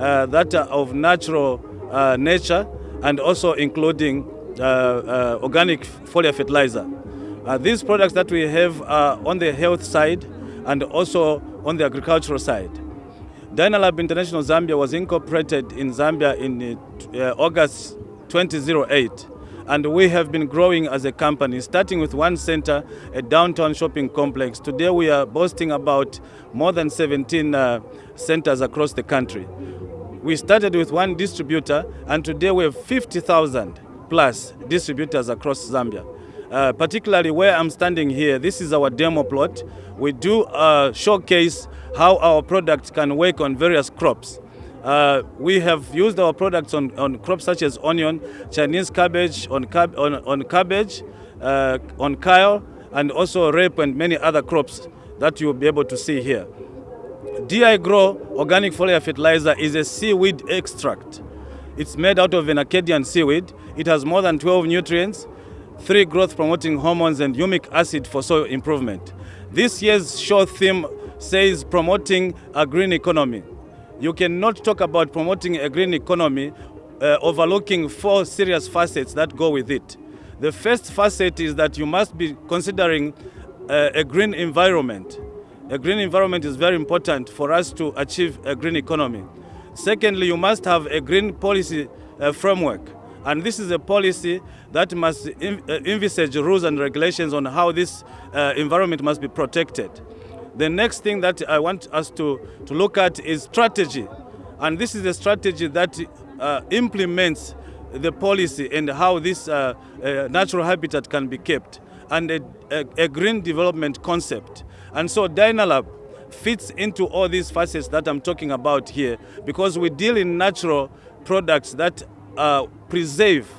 uh, that are of natural uh, nature and also including uh, uh, organic foliar fertilizer. Uh, these products that we have are on the health side and also on the agricultural side. Dynalab International Zambia was incorporated in Zambia in August 2008 and we have been growing as a company, starting with one center, a downtown shopping complex. Today we are boasting about more than 17 uh, centers across the country. We started with one distributor and today we have 50,000 plus distributors across Zambia. Uh, particularly where I'm standing here, this is our demo plot. We do uh, showcase how our products can work on various crops. Uh, we have used our products on, on crops such as onion, Chinese cabbage, on, cab on, on cabbage, uh, on kale, and also rape and many other crops that you'll be able to see here. DI Grow organic foliar fertilizer is a seaweed extract. It's made out of an Acadian seaweed. It has more than 12 nutrients, three growth promoting hormones and humic acid for soil improvement. This year's show theme says promoting a green economy. You cannot talk about promoting a green economy uh, overlooking four serious facets that go with it. The first facet is that you must be considering uh, a green environment. A green environment is very important for us to achieve a green economy. Secondly, you must have a green policy uh, framework. And this is a policy that must uh, envisage rules and regulations on how this uh, environment must be protected. The next thing that I want us to, to look at is strategy. And this is a strategy that uh, implements the policy and how this uh, uh, natural habitat can be kept and a, a, a, green development concept. And so Dynalab fits into all these facets that I'm talking about here because we deal in natural products that uh, preserve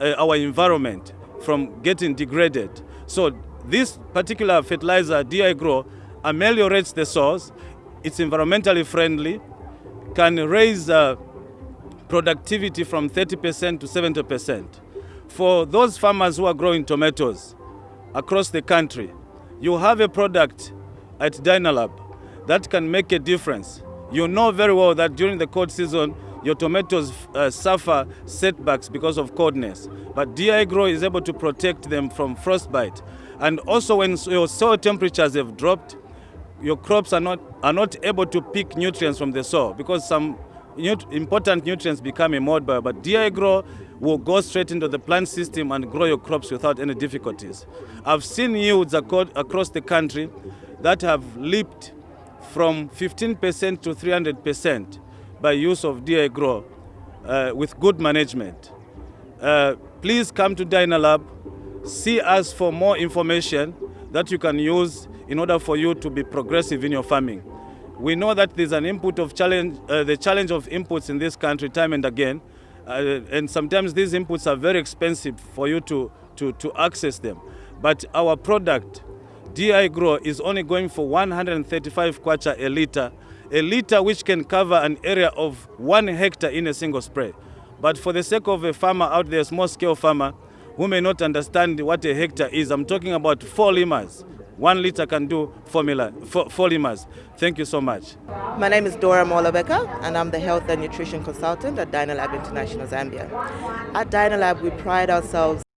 uh, our environment from getting degraded. So this particular fertilizer, DI Grow, ameliorates the soils, it's environmentally friendly, can raise uh, productivity from 30% to 70%. For those farmers who are growing tomatoes across the country, you have a product at Dynalab that can make a difference. You know very well that during the cold season, your tomatoes uh, suffer setbacks because of coldness. But DI Grow is able to protect them from frostbite. And also when your soil temperatures have dropped, your crops are not, are not able to pick nutrients from the soil because some important nutrients become immobile, but DI Grow will go straight into the plant system and grow your crops without any difficulties. I've seen yields across the country that have leaped from 15% to 300% by use of DI Grow uh, with good management. Uh, please come to Dynalab, see us for more information that you can use in order for you to be progressive in your farming. We know that there's an input of challenge, uh, the challenge of inputs in this country time and again, uh, and sometimes these inputs are very expensive for you to, to, to access them. But our product, DI Grow, is only going for 135 kwacha a liter, a liter which can cover an area of one hectare in a single spray. But for the sake of a farmer out there, small scale farmer, who may not understand what a hectare is, I'm talking about four limas. One liter can do formula, four, four. Thank you so much. My name is Dora Molabeka, and I'm the Health and Nutrition Consultant at Dynalab International Zambia. At Dynalab, we pride ourselves